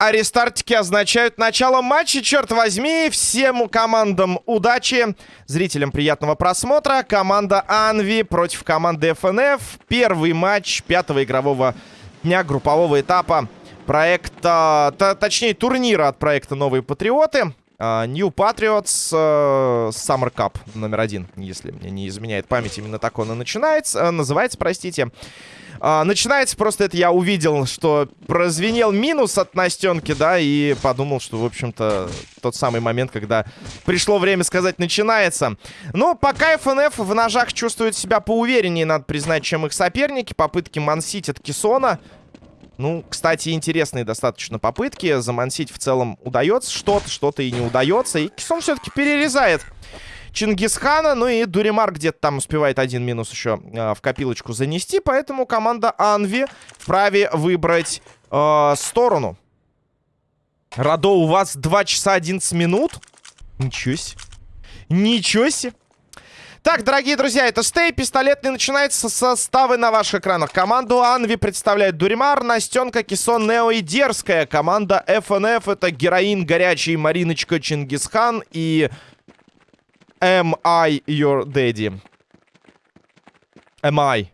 Рестартики означают начало матча, черт возьми. Всем командам удачи, зрителям приятного просмотра. Команда Анви против команды ФНФ. Первый матч пятого игрового дня группового этапа проекта, точнее турнира от проекта «Новые Патриоты». Uh, New Patriots uh, Summer Cup номер один, если мне не изменяет память, именно так он и начинается, uh, называется, простите. А, начинается просто это я увидел, что прозвенел минус от Настенки, да, и подумал, что, в общем-то, тот самый момент, когда пришло время сказать «начинается». Но пока ФНФ в ножах чувствует себя поувереннее, надо признать, чем их соперники. Попытки мансить от Кисона. Ну, кстати, интересные достаточно попытки. Замансить в целом удается что-то, что-то и не удается. И Кисон все-таки перерезает Чингисхана. Ну и Дуримар где-то там успевает один минус еще э, в копилочку занести. Поэтому команда Анви вправе выбрать э, сторону. Радо, у вас 2 часа 11 минут? Ничего себе. Ничего себе. Так, дорогие друзья, это стей. Пистолетный начинается составы на ваших экранах. Команду Анви представляет Дуримар, Настенка, Кисон, Нео и Дерзкая. Команда ФНФ это Героин, Горячий, Мариночка, Чингисхан и Am I your daddy? Am I?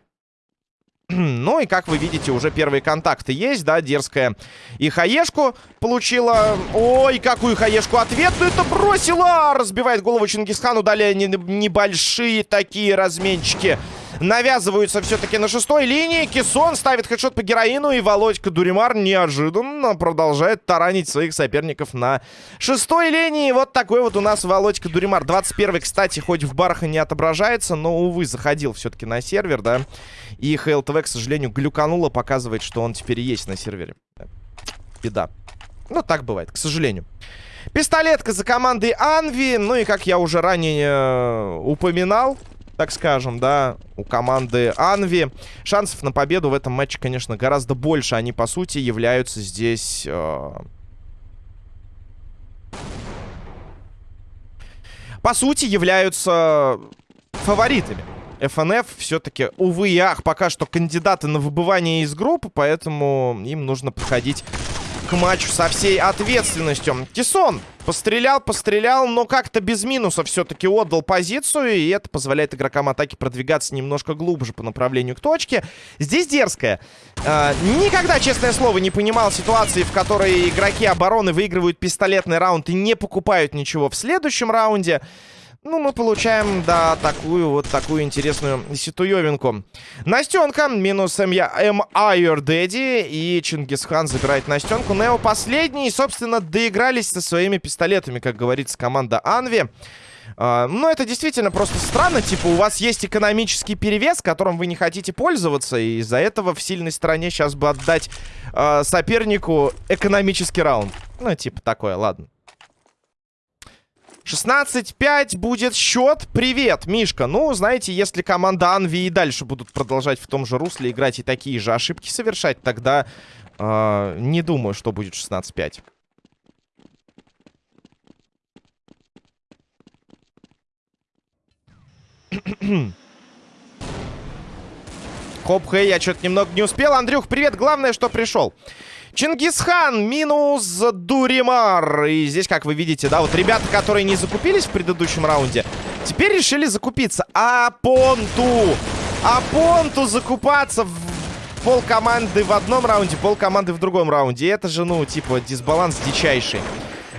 ну и, как вы видите, уже первые контакты есть, да, дерзкая. И хаешку получила... Ой, какую хаешку ответную это бросила! Разбивает голову Чингисхану, далее небольшие такие разменчики навязываются все-таки на шестой линии. Кисон ставит хедшот по героину. И Володька Дуримар неожиданно продолжает таранить своих соперников на шестой линии. Вот такой вот у нас Володька Дуримар. 21-й, кстати, хоть в барах и не отображается, но, увы, заходил все-таки на сервер, да. И ХЛТВ, к сожалению, глюкануло, показывает, что он теперь есть на сервере. Беда. Ну, так бывает, к сожалению. Пистолетка за командой Анви. Ну и, как я уже ранее э, упоминал, так скажем, да, у команды Анви. Шансов на победу в этом матче, конечно, гораздо больше. Они, по сути, являются здесь... Э... По сути, являются фаворитами. ФНФ все-таки, увы и ах, пока что кандидаты на выбывание из группы, поэтому им нужно подходить к матчу со всей ответственностью. Кисон пострелял, пострелял, но как-то без минуса все-таки отдал позицию. И это позволяет игрокам атаки продвигаться немножко глубже по направлению к точке. Здесь дерзкая. Э, никогда, честное слово, не понимал ситуации, в которой игроки обороны выигрывают пистолетный раунд и не покупают ничего в следующем раунде. Ну, мы получаем, да, такую вот такую интересную ситуевинку. Настенка минус. М. Айор Дэдди. И Чингисхан забирает Настенку. Нео последний. И, собственно, доигрались со своими пистолетами, как говорится, команда Анви. Uh, ну, это действительно просто странно. Типа, у вас есть экономический перевес, которым вы не хотите пользоваться. И из-за этого в сильной стороне сейчас бы отдать uh, сопернику экономический раунд. Ну, типа такое, ладно. 16-5 будет счет. Привет, Мишка. Ну, знаете, если команда Анви и дальше будут продолжать в том же русле играть и такие же ошибки совершать, тогда э, не думаю, что будет 16-5. Хоп, хей, я что-то немного не успел. Андрюх, привет. Главное, что пришел. Чингисхан минус Дуримар. И здесь, как вы видите, да, вот ребята, которые не закупились в предыдущем раунде, теперь решили закупиться. А Понту! А Понту закупаться в пол команды в одном раунде, пол команды в другом раунде. Это же, ну, типа, дисбаланс дичайший.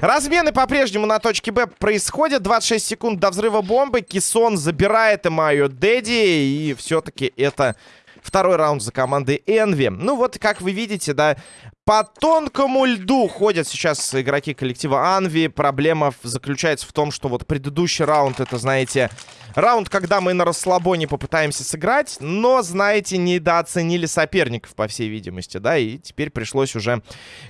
Размены по-прежнему на точке Б происходят. 26 секунд до взрыва бомбы. Кисон забирает Эмайо Дэдди. И все-таки это второй раунд за командой Энви. Ну вот, как вы видите, да, по тонкому льду ходят сейчас игроки коллектива Анви. Проблема заключается в том, что вот предыдущий раунд, это, знаете, раунд, когда мы на расслабоне попытаемся сыграть, но, знаете, недооценили соперников, по всей видимости, да, и теперь пришлось уже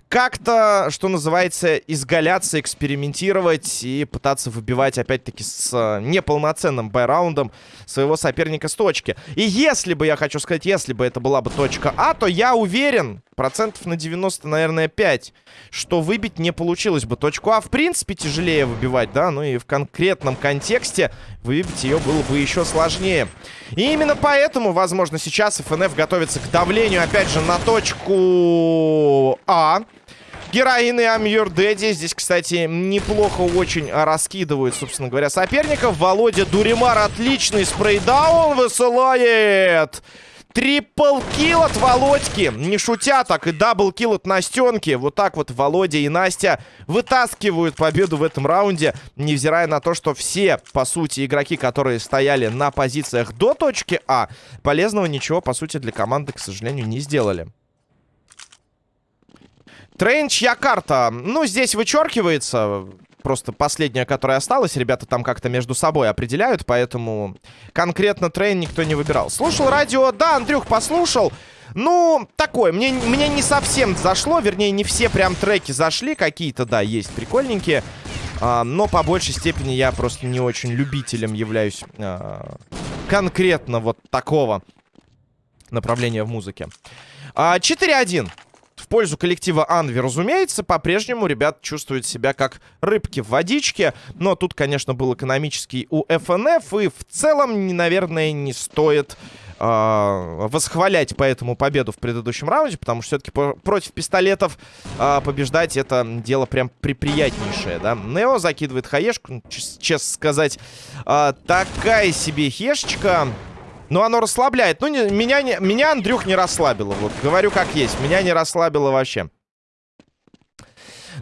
как-то, что называется, изгаляться, экспериментировать и пытаться выбивать, опять-таки, с неполноценным байраундом своего соперника с точки. И если бы, я хочу сказать, если бы это была бы точка А, то я уверен, Процентов на 90, наверное, 5. Что выбить не получилось бы. Точку А, в принципе, тяжелее выбивать, да? Ну и в конкретном контексте выбить ее было бы еще сложнее. И именно поэтому, возможно, сейчас ФНФ готовится к давлению, опять же, на точку А. Героины Амьюр Дэдди. Здесь, кстати, неплохо очень раскидывают, собственно говоря, соперников. Володя Дуримар отличный спрейдаун высылает. Triple kill от Володьки. Не шутя так. И double kill от Настенки. Вот так вот Володя и Настя вытаскивают победу в этом раунде. Невзирая на то, что все, по сути, игроки, которые стояли на позициях до точки А, полезного ничего, по сути, для команды, к сожалению, не сделали. Train, чья карта? Ну, здесь вычеркивается. Просто последняя, которая осталась. Ребята там как-то между собой определяют, поэтому конкретно Train никто не выбирал. Слушал радио? Да, Андрюх, послушал. Ну, такое, мне, мне не совсем зашло, вернее, не все прям треки зашли, какие-то, да, есть прикольненькие, а, но по большей степени я просто не очень любителем являюсь а, конкретно вот такого направления в музыке. А, 4-1 в пользу коллектива Envy, разумеется. По-прежнему ребят чувствуют себя как рыбки в водичке. Но тут, конечно, был экономический у ФНФ. И в целом, наверное, не стоит э, восхвалять поэтому победу в предыдущем раунде. Потому что все-таки против пистолетов э, побеждать это дело прям приприятнейшее, да. Нео закидывает хаешку. Ну, честно сказать, э, такая себе хешечка. Но оно расслабляет. Ну, не, меня, не, меня, Андрюх, не расслабило. Вот, говорю как есть. Меня не расслабило вообще.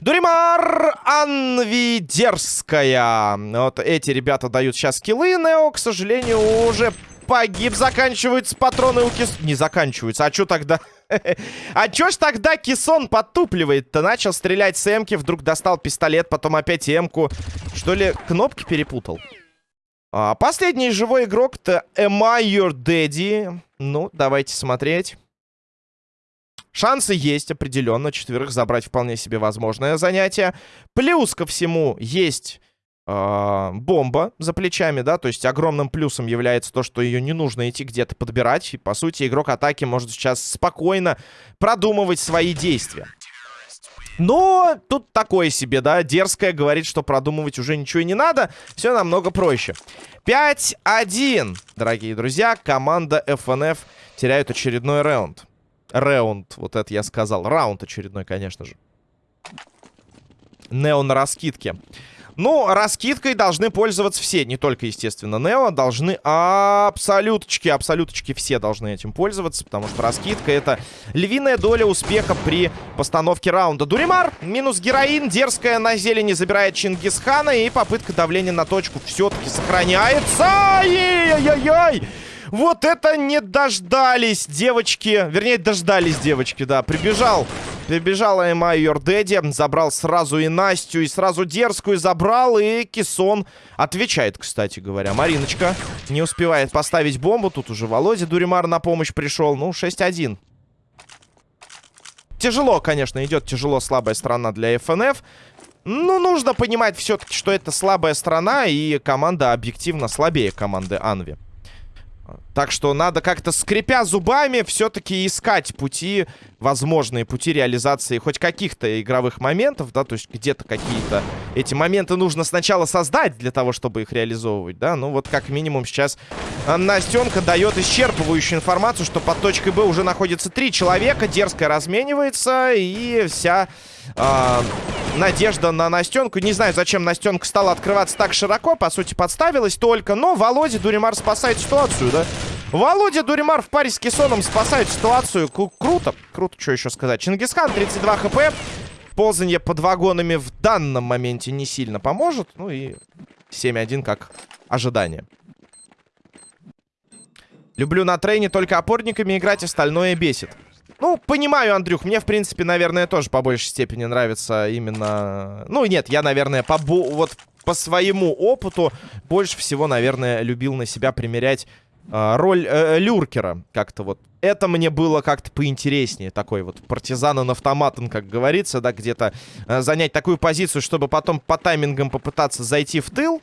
Дуримар Анви дерзкая. Вот эти ребята дают сейчас киллы. Нео, к сожалению, уже погиб. Заканчиваются патроны у Кис... Не заканчиваются. А что тогда... а чё ж тогда Кисон подтупливает-то? Начал стрелять с эмки, вдруг достал пистолет, потом опять эмку. Что ли, кнопки перепутал? А, последний живой игрок-то Am I Your Daddy? Ну, давайте смотреть. Шансы есть определенно. Четверых забрать вполне себе возможное занятие. Плюс ко всему есть э, бомба за плечами, да. То есть огромным плюсом является то, что ее не нужно идти где-то подбирать. И, по сути, игрок атаки может сейчас спокойно продумывать свои действия. Но тут такое себе, да, дерзкое говорит, что продумывать уже ничего не надо. Все намного проще. 5-1, дорогие друзья. Команда FNF теряет очередной раунд. Раунд, вот это я сказал. Раунд очередной, конечно же. Нео на раскидке. Ну, раскидкой должны пользоваться все, не только, естественно, Нео. Должны абсолюточки, абсолюточки все должны этим пользоваться, потому что раскидка это львиная доля успеха при постановке раунда. Дуримар, минус героин, дерзкая на зелени забирает Чингисхана, и попытка давления на точку все-таки сохраняется. Ай-яй-яй-яй! Вот это не дождались девочки. Вернее, дождались девочки, да. Прибежал Прибежала Эма Your Daddy, забрал сразу и Настю, и сразу дерзкую забрал, и Кисон отвечает, кстати говоря. Мариночка не успевает поставить бомбу, тут уже Володя Дуримар на помощь пришел, ну, 6-1. Тяжело, конечно, идет тяжело слабая сторона для ФНФ. Ну, нужно понимать все-таки, что это слабая страна, и команда объективно слабее команды Анви. Так что надо как-то, скрипя зубами, все-таки искать пути, возможные пути реализации хоть каких-то игровых моментов, да, то есть где-то какие-то эти моменты нужно сначала создать для того, чтобы их реализовывать, да. Ну вот как минимум сейчас э, Настенка дает исчерпывающую информацию, что под точкой Б уже находится три человека, дерзко разменивается, и вся э, надежда на Настенку. Не знаю, зачем Настенка стала открываться так широко, по сути подставилась только, но Володя Дуримар спасает ситуацию, да. Володя Дуримар в паре с Кессоном спасает ситуацию. К круто. Круто, что еще сказать. Чингисхан, 32 хп. Ползанье под вагонами в данном моменте не сильно поможет. Ну и 7-1 как ожидание. Люблю на трейне только опорниками играть, остальное бесит. Ну, понимаю, Андрюх, мне, в принципе, наверное, тоже по большей степени нравится именно... Ну, нет, я, наверное, по, вот по своему опыту больше всего, наверное, любил на себя примерять э, роль э, люркера. Как-то вот это мне было как-то поинтереснее. Такой вот партизан автоматом, как говорится, да, где-то э, занять такую позицию, чтобы потом по таймингам попытаться зайти в тыл.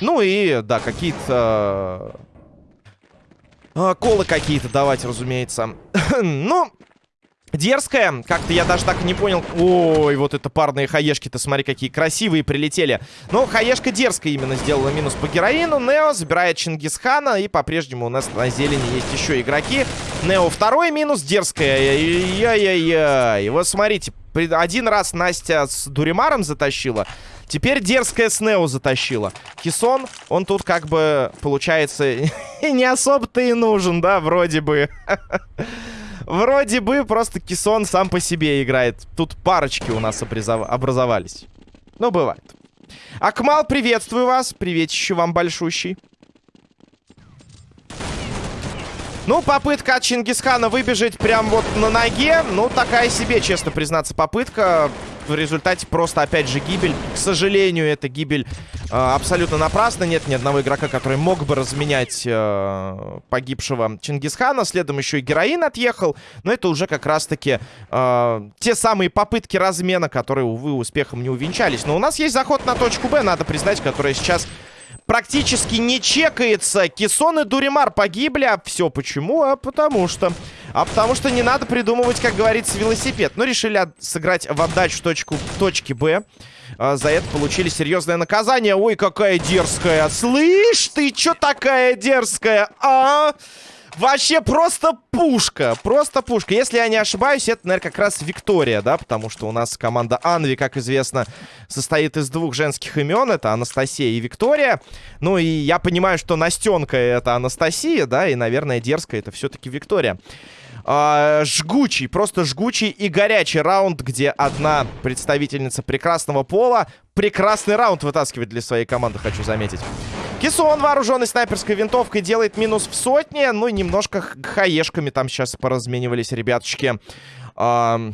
Ну и, да, какие-то... Э, колы какие-то давать, разумеется. ну, Дерзкая. Как-то я даже так и не понял. Ой, вот это парные хаешки-то, смотри, какие красивые прилетели. Но хаешка дерзкая именно сделала минус по героину. Нео забирает Чингисхана. И по-прежнему у нас на зелени есть еще игроки. Нео второй минус. Дерзкая. Яй-яй-яй. Вот смотрите. Один раз Настя с Дуримаром затащила. Теперь дерзкая с Нео затащила. Кисон, он тут как бы, получается, не особо-то и нужен, да, вроде бы. Вроде бы просто Кисон сам по себе играет. Тут парочки у нас образовались. Ну, бывает. Акмал, приветствую вас. Приветище вам большущий. Ну, попытка от Чингисхана выбежать прям вот на ноге. Ну, такая себе, честно признаться, попытка в результате просто, опять же, гибель. К сожалению, эта гибель э, абсолютно напрасна. Нет ни одного игрока, который мог бы разменять э, погибшего Чингисхана. Следом еще и героин отъехал. Но это уже как раз-таки э, те самые попытки размена, которые, увы, успехом не увенчались. Но у нас есть заход на точку Б, надо признать, которая сейчас практически не чекается. Кисон и Дуримар погибли. А все почему? А потому что... А потому что не надо придумывать, как говорится, велосипед. Но решили сыграть в отдачу точку, точки Б. А, за это получили серьезное наказание. Ой, какая дерзкая. Слышь, ты чё такая дерзкая, а? Вообще просто пушка. Просто пушка. Если я не ошибаюсь, это, наверное, как раз Виктория, да? Потому что у нас команда Анви, как известно, состоит из двух женских имен. Это Анастасия и Виктория. Ну и я понимаю, что Настенка это Анастасия, да? И, наверное, дерзкая это все-таки Виктория. А, жгучий, просто жгучий и горячий раунд, где одна представительница прекрасного пола прекрасный раунд вытаскивает для своей команды, хочу заметить. Кисон, вооруженный снайперской винтовкой, делает минус в сотне. Ну, и немножко хаешками там сейчас поразменивались ребяточки. А,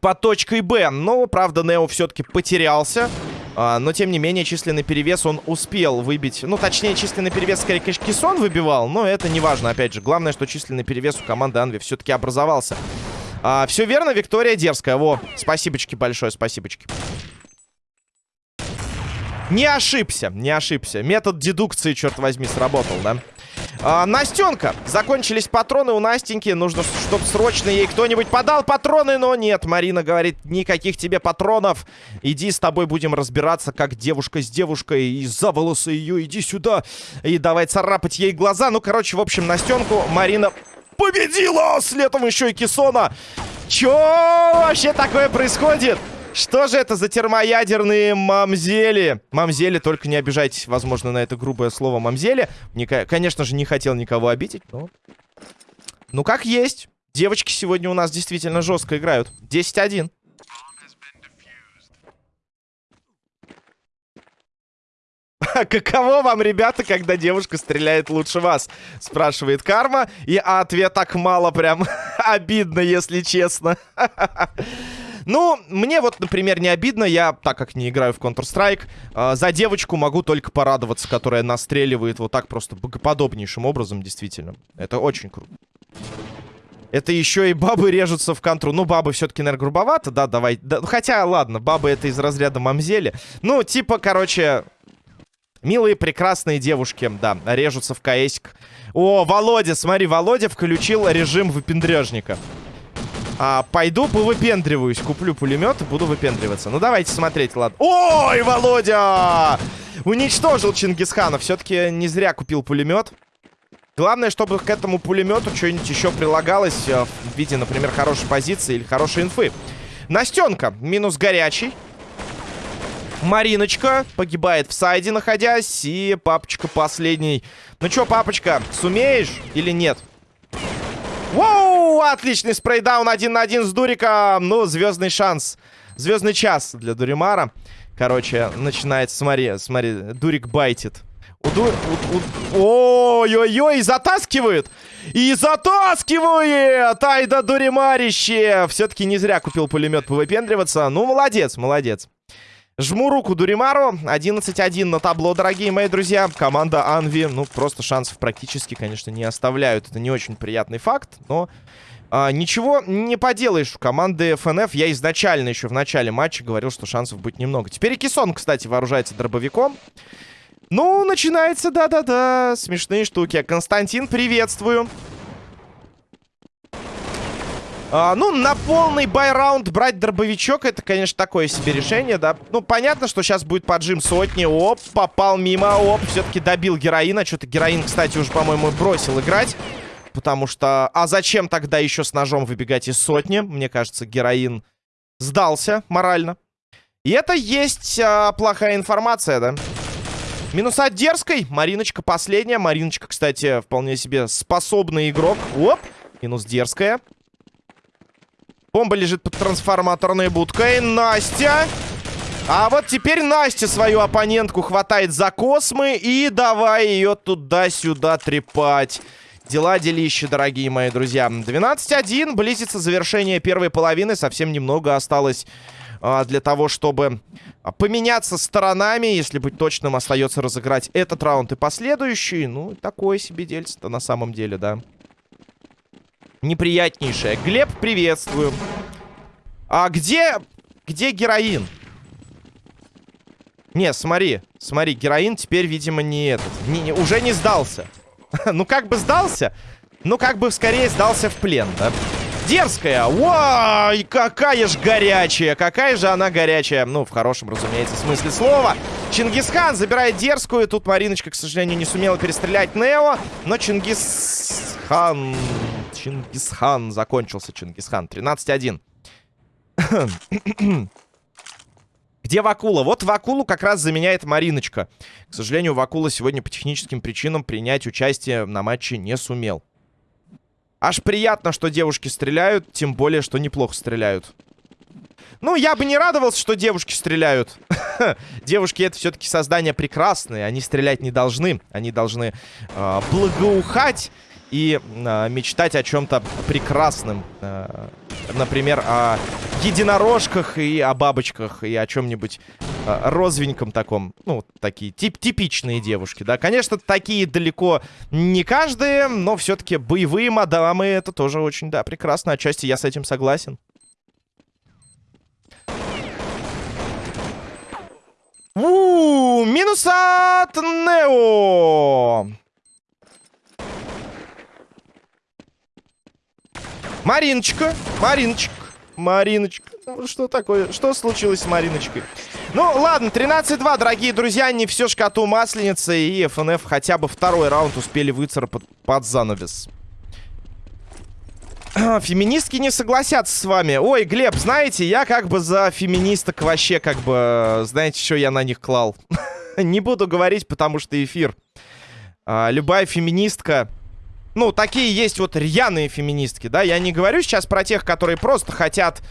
по точкой Б. Но, правда, Нео все-таки потерялся. А, но, тем не менее, численный перевес он успел выбить. Ну, точнее, численный перевес, скорее, конечно, Кисон выбивал. Но это не важно, опять же. Главное, что численный перевес у команды Анви все-таки образовался. А, все верно, Виктория дерзкая. Во, спасибочки большое, спасибочки. Не ошибся, не ошибся. Метод дедукции, черт возьми, сработал, да? А, Настенка. Закончились патроны у Настеньки. Нужно, чтобы срочно ей кто-нибудь подал патроны, но нет. Марина говорит, никаких тебе патронов. Иди с тобой будем разбираться, как девушка с девушкой. И за волосы ее иди сюда. И давай царапать ей глаза. Ну, короче, в общем, Настенку Марина победила. Следом еще и Кисона. Чё вообще такое происходит? Что же это за термоядерные мамзели? Мамзели, только не обижайтесь, возможно, на это грубое слово мамзели. Ника конечно же, не хотел никого обидеть, но... Ну, как есть. Девочки сегодня у нас действительно жестко играют. 10-1. Каково вам, ребята, когда девушка стреляет лучше вас? Спрашивает Карма. И ответ так мало прям обидно, если честно. Ну, мне вот, например, не обидно. Я, так как не играю в Counter-Strike, э, за девочку могу только порадоваться, которая настреливает вот так просто богоподобнейшим образом, действительно. Это очень круто. Это еще и бабы режутся в контру. Ну, бабы все-таки, наверное, грубовато, да, давай. Да, хотя, ладно, бабы это из разряда мамзели. Ну, типа, короче, милые, прекрасные девушки, да, режутся в КСик. О, Володя, смотри, Володя включил режим выпендрежника. А, пойду повыпендриваюсь. Куплю пулемет и буду выпендриваться. Ну, давайте смотреть, ладно. Ой, Володя! Уничтожил Чингисхана. Все-таки не зря купил пулемет. Главное, чтобы к этому пулемету что-нибудь еще прилагалось э, в виде, например, хорошей позиции или хорошей инфы. Настенка. Минус горячий. Мариночка погибает в сайде, находясь. И папочка последний. Ну что, папочка, сумеешь или нет? Воу, отличный спрейдаун один на один с Дуриком. Ну, звездный шанс. Звездный час для Дуримара. Короче, начинается, смотри, смотри, Дурик байтит. Ой-ой-ой, затаскивают! И затаскивает! Айда Дуримарище! Все-таки не зря купил пулемет повыпендриваться. Ну, молодец, молодец. Жму руку Дуримару. 11-1 на табло, дорогие мои друзья. Команда Анви, ну, просто шансов практически, конечно, не оставляют. Это не очень приятный факт, но... А, ничего не поделаешь у команды ФНФ. Я изначально еще в начале матча говорил, что шансов будет немного. Теперь и Кисон, кстати, вооружается дробовиком. Ну, начинается, да-да-да, смешные штуки. Константин, приветствую. А, ну, на полный байраунд брать дробовичок, это, конечно, такое себе решение, да. Ну, понятно, что сейчас будет поджим сотни. Оп, попал мимо, оп, все-таки добил героина. Что-то героин, кстати, уже, по-моему, бросил играть. Потому что... А зачем тогда еще с ножом выбегать из сотни? Мне кажется, героин сдался морально. И это есть а, плохая информация, да? Минус от дерзкой. Мариночка последняя. Мариночка, кстати, вполне себе способный игрок. Оп. Минус дерзкая. Бомба лежит под трансформаторной будкой. Настя. А вот теперь Настя свою оппонентку хватает за космы. И давай ее туда-сюда трепать. Дела делища, дорогие мои друзья. 12-1. Близится завершение первой половины. Совсем немного осталось а, для того, чтобы поменяться сторонами. Если быть точным, остается разыграть этот раунд и последующий. Ну, такое себе дельце-то на самом деле, да. Неприятнейшее. Глеб, приветствую. А где... Где героин? Не, смотри. Смотри, героин теперь, видимо, не этот. Не, не, уже не сдался. ну, как бы сдался. Ну, как бы скорее сдался в плен, да? Дерзкая. Ой, какая же горячая. Какая же она горячая. Ну, в хорошем, разумеется, смысле слова. Чингисхан забирает дерзкую. Тут Мариночка, к сожалению, не сумела перестрелять Нео. Но Чингисхан... Чингисхан. Закончился Чингисхан. 13-1. Где Вакула? Вот Вакулу как раз заменяет Мариночка. К сожалению, Вакула сегодня по техническим причинам принять участие на матче не сумел. Аж приятно, что девушки стреляют, тем более, что неплохо стреляют. Ну, я бы не радовался, что девушки стреляют. девушки это все-таки создания прекрасные. Они стрелять не должны. Они должны э, благоухать и э, мечтать о чем-то прекрасном. Э, например, о единорожках и о бабочках, и о чем-нибудь э, розовеньком таком. Ну, такие тип типичные девушки, да. Конечно, такие далеко не каждые, но все-таки боевые мадамы это тоже очень, да, прекрасно. Отчасти я с этим согласен. У, минус от Нео. Мариночка, Мариночка, Мариночка. Ну, что такое? Что случилось с Мариночкой? Ну, ладно, 13-2, дорогие друзья. Не все ж коту масленица. И ФНФ хотя бы второй раунд успели выцарапать под занавес. Феминистки не согласятся с вами. Ой, Глеб, знаете, я как бы за феминисток вообще как бы... Знаете, что я на них клал? не буду говорить, потому что эфир. А, любая феминистка ну, такие есть вот рьяные феминистки, да. Я не говорю сейчас про тех, которые просто хотят,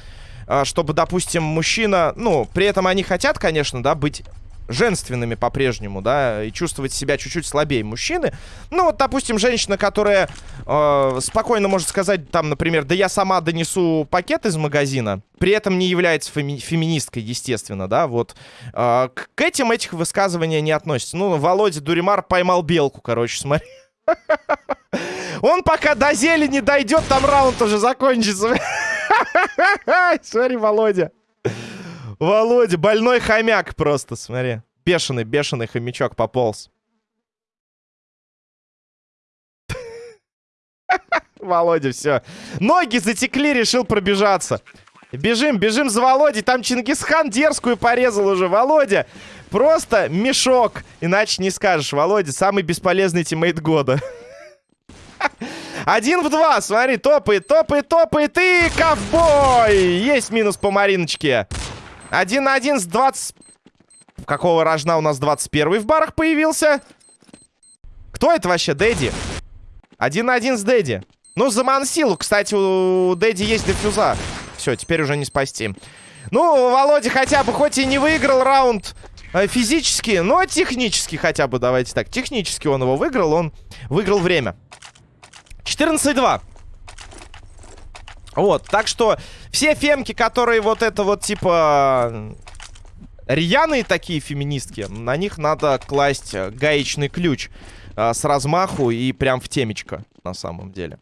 а, чтобы, допустим, мужчина... Ну, при этом они хотят, конечно, да, быть женственными по-прежнему, да, и чувствовать себя чуть-чуть слабее мужчины. Ну, вот, допустим, женщина, которая э, спокойно может сказать, там, например, да я сама донесу пакет из магазина, при этом не является феми феминисткой, естественно, да, вот. Э, к этим этих высказывания не относятся. Ну, Володя Дуримар поймал белку, короче, смотри. Он пока до зелени дойдет, там раунд уже закончится. Смотри, Володя. Володя, больной хомяк просто, смотри. Бешеный, бешеный хомячок пополз. Володя, все. Ноги затекли, решил пробежаться. Бежим, бежим за Володей. Там Чингисхан дерзкую порезал уже. Володя, просто мешок. Иначе не скажешь. Володя, самый бесполезный тиммейт года. Один в два, смотри, топает, топает, топает и ковбой! Есть минус по Мариночке. Один на один с 20... Какого рожна у нас 21 в барах появился? Кто это вообще, Дэдди? Один на один с Дэдди. Ну, за Мансилу, кстати, у Дэдди есть дефюза. Все, теперь уже не спасти. Ну, Володя хотя бы, хоть и не выиграл раунд э, физически, но технически хотя бы, давайте так. Технически он его выиграл, он выиграл время. 14-2. Вот, так что все фемки, которые вот это вот типа рьяные такие феминистки, на них надо класть гаечный ключ а, с размаху и прям в темечко, на самом деле.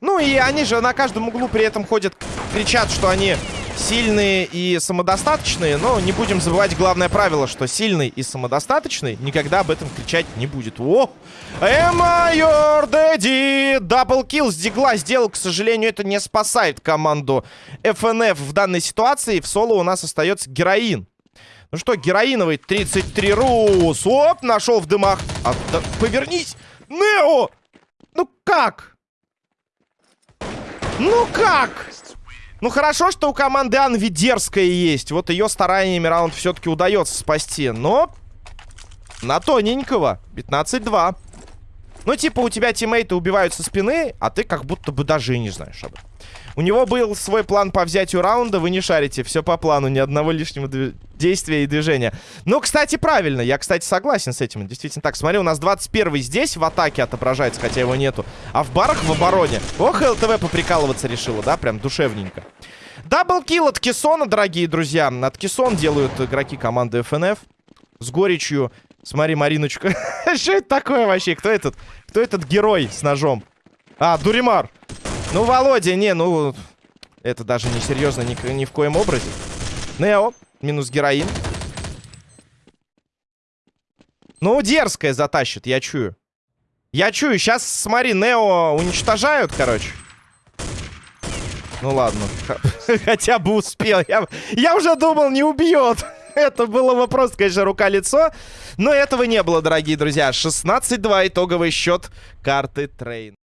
Ну и они же на каждом углу при этом ходят, кричат, что они сильные и самодостаточные, но не будем забывать главное правило, что сильный и самодостаточный никогда об этом кричать не будет. О! Эмайор Дэдди! Даблкил с дигла сделал, к сожалению, это не спасает команду FNF в данной ситуации. В соло у нас остается героин. Ну что, героиновый 33 рус. Оп, нашел в дымах. А, да, повернись! Нео! Ну как? Ну как? Ну хорошо, что у команды Анви дерзкая есть. Вот ее стараниями раунд все-таки удается спасти. Но на тоненького. 15-2. Ну типа у тебя тиммейты убивают со спины, а ты как будто бы даже и не знаешь об этом. У него был свой план по взятию раунда, вы не шарите. Все по плану, ни одного лишнего действия и движения. Ну, кстати, правильно. Я, кстати, согласен с этим. Действительно так. Смотри, у нас 21 здесь в атаке отображается, хотя его нету. А в барах в обороне. Ох, ЛТВ поприкалываться решила, да? Прям душевненько. Даблкил от Кессона, дорогие друзья. От Кессон делают игроки команды ФНФ. С горечью. Смотри, Мариночка. Что это такое вообще? Кто этот? Кто этот герой с ножом? А, Дуримар. Ну, Володя, не, ну... Это даже не серьезно ни, ни в коем образе. Нео, минус героин. Ну, дерзкая затащит, я чую. Я чую, сейчас, смотри, Нео уничтожают, короче. Ну ладно, хотя бы успел. Я, я уже думал, не убьет. Это было бы просто, конечно, рука-лицо. Но этого не было, дорогие друзья. 16-2 итоговый счет карты Трейн.